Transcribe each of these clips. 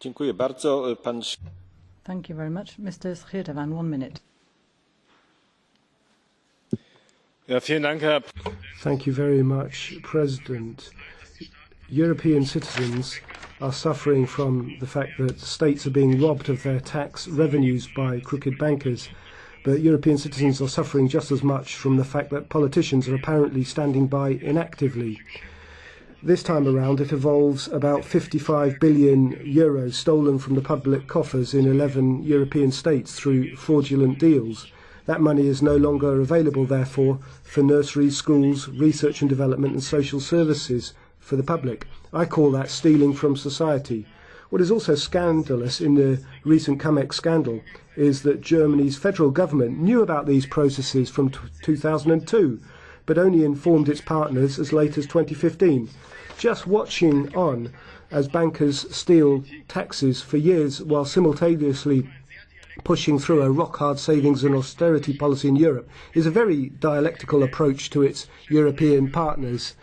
Dziękuję bardzo. Pan... Thank you very much. Mr. Schirdewan, one minute. Ja, vielen Dank, Herr Thank you very much, President. European citizens are suffering from the fact that states are being robbed of their tax revenues by crooked bankers. But European citizens are suffering just as much from the fact that politicians are apparently standing by inactively. This time around, it involves about 55 billion euros stolen from the public coffers in 11 European states through fraudulent deals. That money is no longer available, therefore, for nurseries, schools, research and development and social services for the public. I call that stealing from society. What is also scandalous in the recent Cumex scandal is that Germany's federal government knew about these processes from 2002, but only informed its partners as late as 2015. Just watching on as bankers steal taxes for years while simultaneously pushing through a rock-hard savings and austerity policy in Europe is a very dialectical approach to its European partners.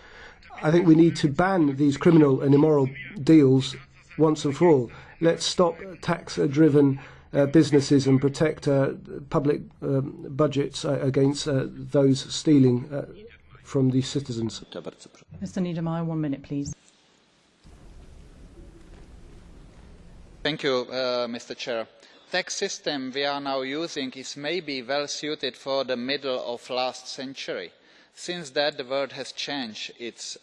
I think we need to ban these criminal and immoral deals once and for all. Let's stop tax-driven businesses and protect uh, public um, budgets uh, against uh, those stealing uh, from the citizens. Mr. Niedermayer, one minute, please. Thank you, uh, Mr. Chair The tax system we are now using is maybe well suited for the middle of last century. since then the world has changed its